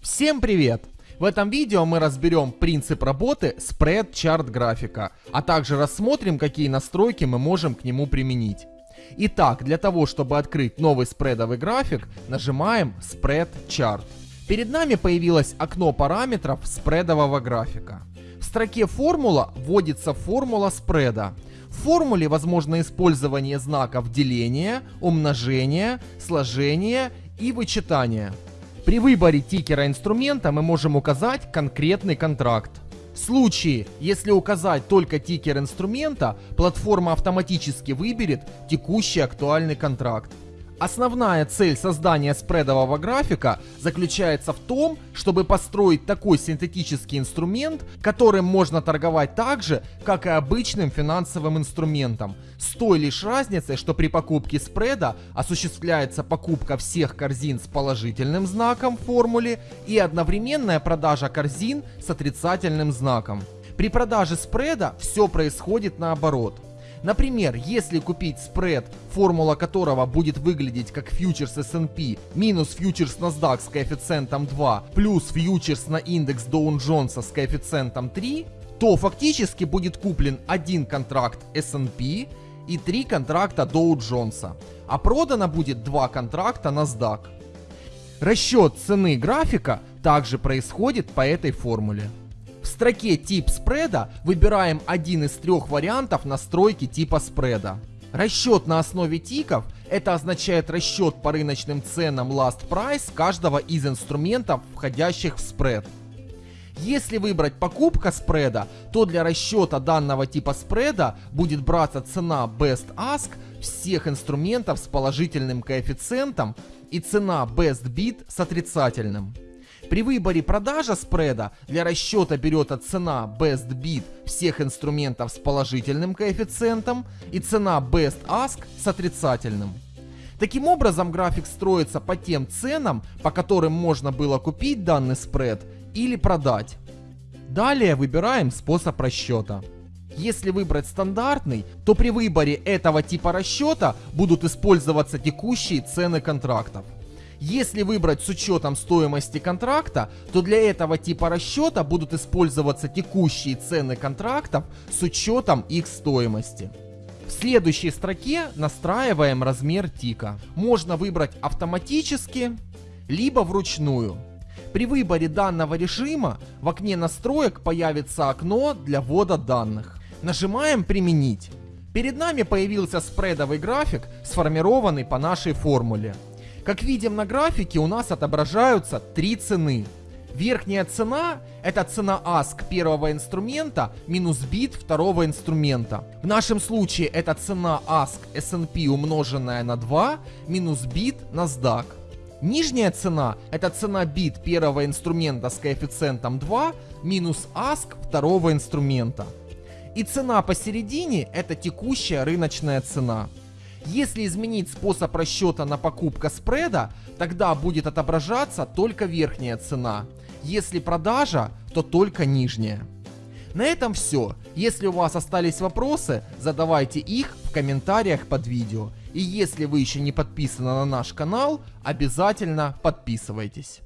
Всем привет! В этом видео мы разберем принцип работы Chart графика, а также рассмотрим, какие настройки мы можем к нему применить. Итак, для того, чтобы открыть новый спредовый график, нажимаем Chart. Перед нами появилось окно параметров спредового графика. В строке формула вводится формула спреда. Формуле возможно использование знаков деления, умножения, сложения и вычитания. При выборе тикера инструмента мы можем указать конкретный контракт. В случае, если указать только тикер инструмента, платформа автоматически выберет текущий актуальный контракт. Основная цель создания спредового графика заключается в том, чтобы построить такой синтетический инструмент, которым можно торговать так же, как и обычным финансовым инструментом, с той лишь разницей, что при покупке спреда осуществляется покупка всех корзин с положительным знаком в формуле и одновременная продажа корзин с отрицательным знаком. При продаже спреда все происходит наоборот. Например, если купить спред, формула которого будет выглядеть как фьючерс S&P минус фьючерс NASDAQ с коэффициентом 2 плюс фьючерс на индекс Dow Jones с коэффициентом 3, то фактически будет куплен один контракт S&P и три контракта Dow Jones, а продано будет два контракта NASDAQ. Расчет цены графика также происходит по этой формуле. Строке «Тип спреда» выбираем один из трех вариантов настройки типа спреда. Расчет на основе тиков – это означает расчет по рыночным ценам last price каждого из инструментов, входящих в спред. Если выбрать покупка спреда, то для расчета данного типа спреда будет браться цена Best Ask всех инструментов с положительным коэффициентом и цена Best Bid с отрицательным. При выборе продажа спреда для расчета берется цена Best Bid всех инструментов с положительным коэффициентом и цена Best Ask с отрицательным. Таким образом график строится по тем ценам, по которым можно было купить данный спред или продать. Далее выбираем способ расчета. Если выбрать стандартный, то при выборе этого типа расчета будут использоваться текущие цены контрактов. Если выбрать с учетом стоимости контракта, то для этого типа расчета будут использоваться текущие цены контрактов с учетом их стоимости. В следующей строке настраиваем размер тика. Можно выбрать автоматически, либо вручную. При выборе данного режима в окне настроек появится окно для ввода данных. Нажимаем «Применить». Перед нами появился спредовый график, сформированный по нашей формуле. Как видим на графике, у нас отображаются три цены. Верхняя цена – это цена ASK первого инструмента минус бит второго инструмента. В нашем случае это цена ASK S&P умноженная на 2 минус бит NASDAQ. Нижняя цена – это цена бит первого инструмента с коэффициентом 2 минус ASK второго инструмента. И цена посередине – это текущая рыночная цена. Если изменить способ расчета на покупка спреда, тогда будет отображаться только верхняя цена. Если продажа, то только нижняя. На этом все. Если у вас остались вопросы, задавайте их в комментариях под видео. И если вы еще не подписаны на наш канал, обязательно подписывайтесь.